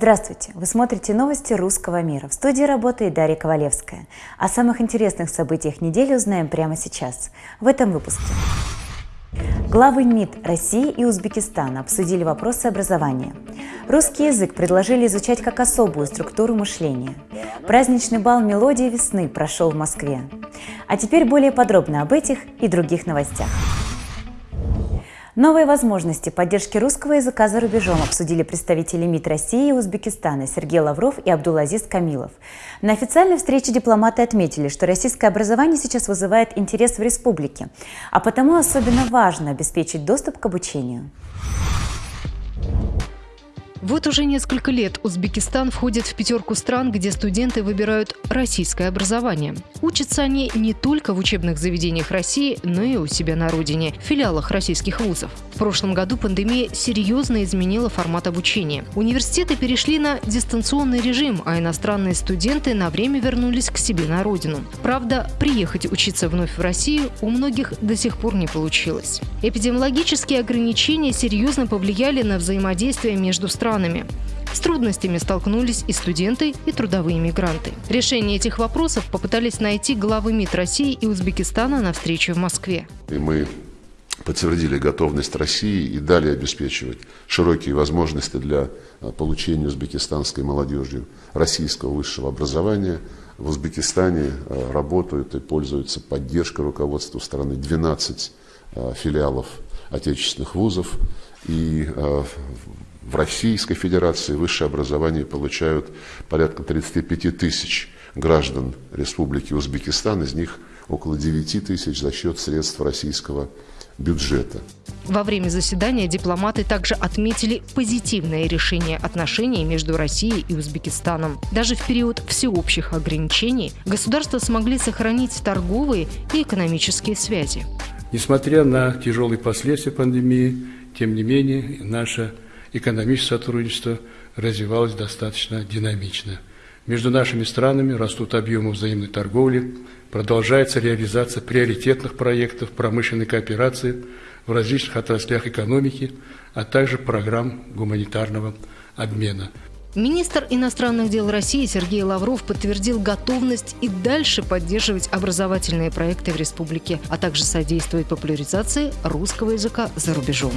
Здравствуйте! Вы смотрите новости русского мира. В студии работает Дарья Ковалевская. О самых интересных событиях недели узнаем прямо сейчас, в этом выпуске. Главы МИД России и Узбекистана обсудили вопросы образования. Русский язык предложили изучать как особую структуру мышления. Праздничный бал «Мелодия весны» прошел в Москве. А теперь более подробно об этих и других новостях. Новые возможности поддержки русского языка за рубежом обсудили представители МИД России и Узбекистана Сергей Лавров и Абдулазиз Камилов. На официальной встрече дипломаты отметили, что российское образование сейчас вызывает интерес в республике, а потому особенно важно обеспечить доступ к обучению. Вот уже несколько лет Узбекистан входит в пятерку стран, где студенты выбирают российское образование. Учатся они не только в учебных заведениях России, но и у себя на родине, в филиалах российских вузов. В прошлом году пандемия серьезно изменила формат обучения. Университеты перешли на дистанционный режим, а иностранные студенты на время вернулись к себе на родину. Правда, приехать учиться вновь в Россию у многих до сих пор не получилось. Эпидемиологические ограничения серьезно повлияли на взаимодействие между странами странами. С трудностями столкнулись и студенты, и трудовые мигранты. Решение этих вопросов попытались найти главы МИД России и Узбекистана на встрече в Москве. И мы подтвердили готовность России и далее обеспечивать широкие возможности для а, получения узбекистанской молодежью российского высшего образования. В Узбекистане а, работают и пользуются поддержкой руководства страны 12 а, филиалов отечественных вузов. И в Российской Федерации высшее образование получают порядка 35 тысяч граждан Республики Узбекистан, из них около 9 тысяч за счет средств российского бюджета. Во время заседания дипломаты также отметили позитивное решение отношений между Россией и Узбекистаном. Даже в период всеобщих ограничений государства смогли сохранить торговые и экономические связи. Несмотря на тяжелые последствия пандемии, тем не менее, наша экономическое сотрудничество развивалось достаточно динамично. Между нашими странами растут объемы взаимной торговли, продолжается реализация приоритетных проектов промышленной кооперации в различных отраслях экономики, а также программ гуманитарного обмена. Министр иностранных дел России Сергей Лавров подтвердил готовность и дальше поддерживать образовательные проекты в республике, а также содействовать популяризации русского языка за рубежом.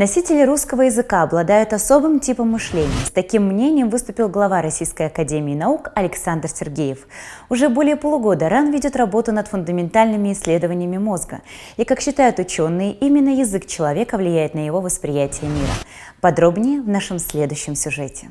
Носители русского языка обладают особым типом мышления. С таким мнением выступил глава Российской Академии Наук Александр Сергеев. Уже более полугода РАН ведет работу над фундаментальными исследованиями мозга. И, как считают ученые, именно язык человека влияет на его восприятие мира. Подробнее в нашем следующем сюжете.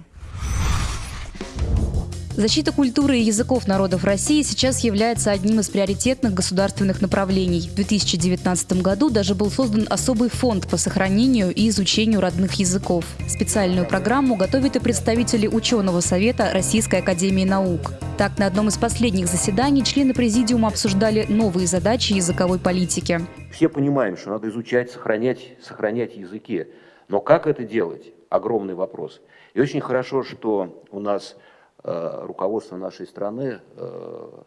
Защита культуры и языков народов России сейчас является одним из приоритетных государственных направлений. В 2019 году даже был создан особый фонд по сохранению и изучению родных языков. Специальную программу готовят и представители ученого совета Российской академии наук. Так, на одном из последних заседаний члены президиума обсуждали новые задачи языковой политики. Все понимаем, что надо изучать, сохранять, сохранять языки. Но как это делать? Огромный вопрос. И очень хорошо, что у нас руководство нашей страны э,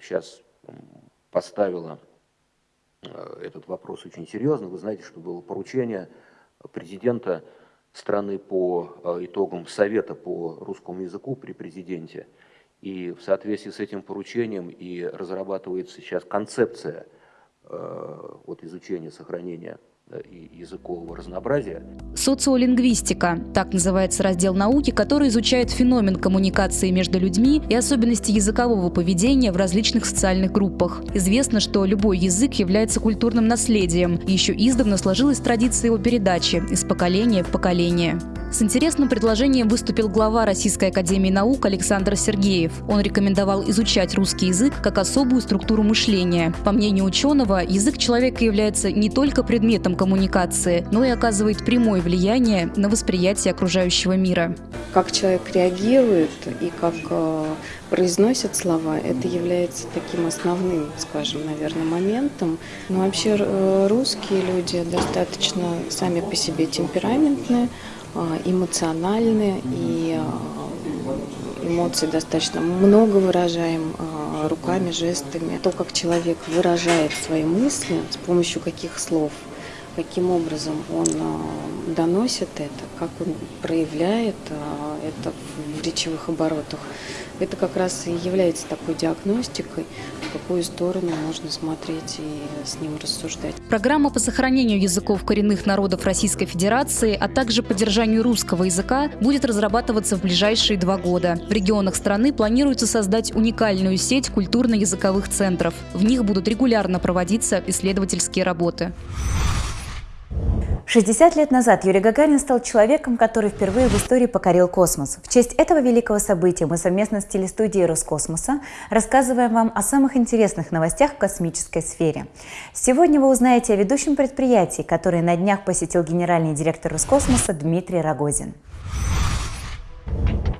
сейчас поставило э, этот вопрос очень серьезно. Вы знаете, что было поручение президента страны по итогам Совета по русскому языку при президенте. И в соответствии с этим поручением и разрабатывается сейчас концепция вот, изучения, сохранения и языкового разнообразия. Социолингвистика – так называется раздел науки, который изучает феномен коммуникации между людьми и особенности языкового поведения в различных социальных группах. Известно, что любой язык является культурным наследием, и еще издавна сложилась традиция его передачи из поколения в поколение. С интересным предложением выступил глава Российской академии наук Александр Сергеев. Он рекомендовал изучать русский язык как особую структуру мышления. По мнению ученого, язык человека является не только предметом коммуникации, но и оказывает прямое влияние на восприятие окружающего мира. Как человек реагирует и как э, произносит слова, это является таким основным, скажем, наверное, моментом. Но вообще э, русские люди достаточно сами по себе темпераментные, эмоциональны и а, эмоции достаточно много выражаем а, руками, жестами. То, как человек выражает свои мысли, с помощью каких слов, каким образом он доносит это, как он проявляет это в речевых оборотах, это как раз и является такой диагностикой, в какую сторону можно смотреть и с ним рассуждать. Программа по сохранению языков коренных народов Российской Федерации, а также поддержанию русского языка будет разрабатываться в ближайшие два года. В регионах страны планируется создать уникальную сеть культурно-языковых центров. В них будут регулярно проводиться исследовательские работы. 60 лет назад Юрий Гагарин стал человеком, который впервые в истории покорил космос. В честь этого великого события мы совместно с телестудией Роскосмоса рассказываем вам о самых интересных новостях в космической сфере. Сегодня вы узнаете о ведущем предприятии, которое на днях посетил генеральный директор Роскосмоса Дмитрий Рогозин.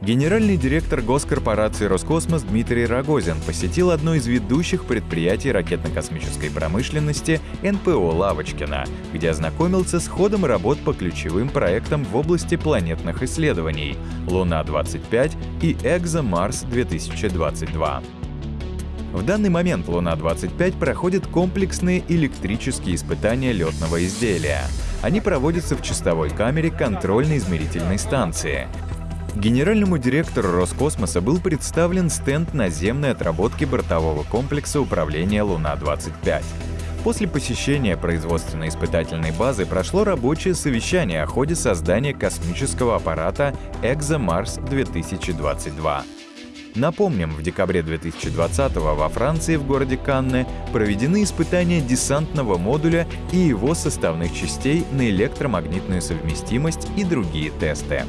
Генеральный директор госкорпорации «Роскосмос» Дмитрий Рогозин посетил одно из ведущих предприятий ракетно-космической промышленности НПО «Лавочкина», где ознакомился с ходом работ по ключевым проектам в области планетных исследований «Луна-25» и «Экзо-Марс-2022». В данный момент Луна-25 проходит комплексные электрические испытания летного изделия. Они проводятся в чистовой камере контрольно-измерительной станции. Генеральному директору Роскосмоса был представлен стенд наземной отработки бортового комплекса управления «Луна-25». После посещения производственной испытательной базы прошло рабочее совещание о ходе создания космического аппарата «Экзомарс-2022». Напомним, в декабре 2020 во Франции в городе Канне проведены испытания десантного модуля и его составных частей на электромагнитную совместимость и другие тесты.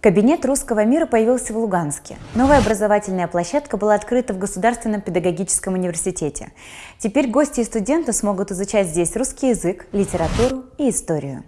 Кабинет русского мира появился в Луганске. Новая образовательная площадка была открыта в Государственном педагогическом университете. Теперь гости и студенты смогут изучать здесь русский язык, литературу и историю.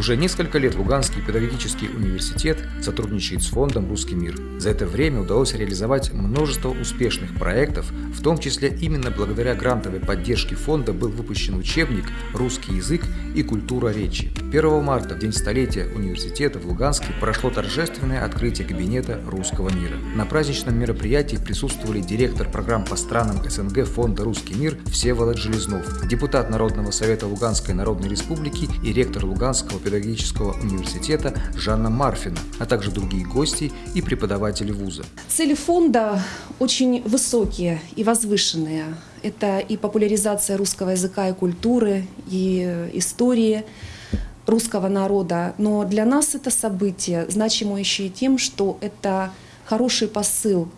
Уже несколько лет Луганский педагогический университет сотрудничает с фондом «Русский мир». За это время удалось реализовать множество успешных проектов, в том числе именно благодаря грантовой поддержке фонда был выпущен учебник «Русский язык и культура речи». 1 марта, в день столетия университета в Луганске, прошло торжественное открытие кабинета «Русского мира». На праздничном мероприятии присутствовали директор программ по странам СНГ фонда «Русский мир» Всеволод Железнов, депутат Народного совета Луганской Народной Республики и ректор Луганского педагогического университета Жанна Марфина, а также другие гости и преподаватели вуза. Цели фонда очень высокие и возвышенные. Это и популяризация русского языка и культуры, и истории русского народа. Но для нас это событие значимо еще и тем, что это хороший посыл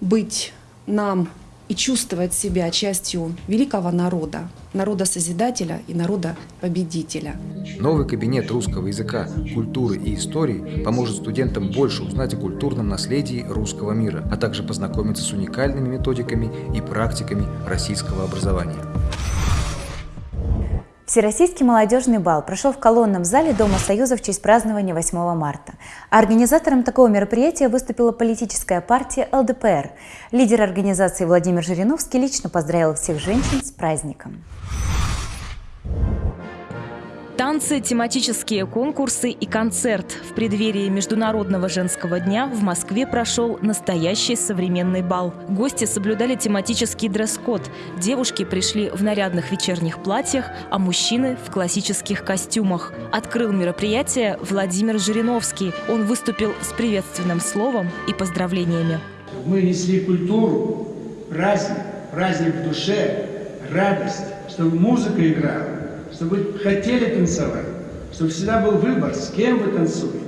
быть нам и чувствовать себя частью великого народа, народа-созидателя и народа-победителя. Новый кабинет русского языка, культуры и истории поможет студентам больше узнать о культурном наследии русского мира, а также познакомиться с уникальными методиками и практиками российского образования. Всероссийский молодежный бал прошел в колонном зале Дома Союза в честь празднования 8 марта. А организатором такого мероприятия выступила политическая партия ЛДПР. Лидер организации Владимир Жириновский лично поздравил всех женщин с праздником. Танцы, тематические конкурсы и концерт. В преддверии Международного женского дня в Москве прошел настоящий современный бал. Гости соблюдали тематический дресс-код. Девушки пришли в нарядных вечерних платьях, а мужчины в классических костюмах. Открыл мероприятие Владимир Жириновский. Он выступил с приветственным словом и поздравлениями. Мы несли культуру, праздник, праздник в душе, радость, чтобы музыка играла чтобы вы хотели танцевать, чтобы всегда был выбор, с кем вы танцуете.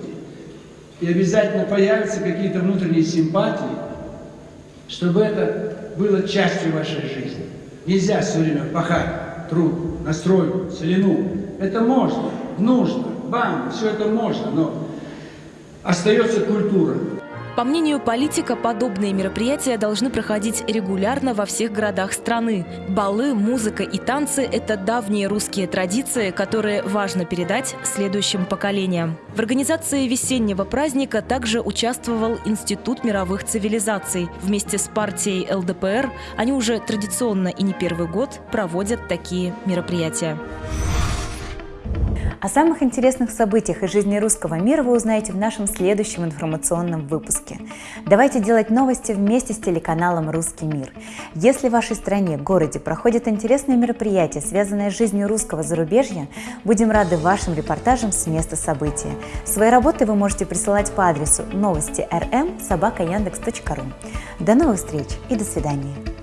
И обязательно появятся какие-то внутренние симпатии, чтобы это было частью вашей жизни. Нельзя все время пахать труд, настройку, целину. Это можно, нужно, бам, все это можно, но остается культура. По мнению политика, подобные мероприятия должны проходить регулярно во всех городах страны. Балы, музыка и танцы – это давние русские традиции, которые важно передать следующим поколениям. В организации весеннего праздника также участвовал Институт мировых цивилизаций. Вместе с партией ЛДПР они уже традиционно и не первый год проводят такие мероприятия. О самых интересных событиях из жизни русского мира вы узнаете в нашем следующем информационном выпуске. Давайте делать новости вместе с телеканалом «Русский мир». Если в вашей стране, городе проходят интересные мероприятия, связанные с жизнью русского зарубежья, будем рады вашим репортажам с места события. Свои работы вы можете присылать по адресу новости rm собака Яндекс.ру. До новых встреч и до свидания.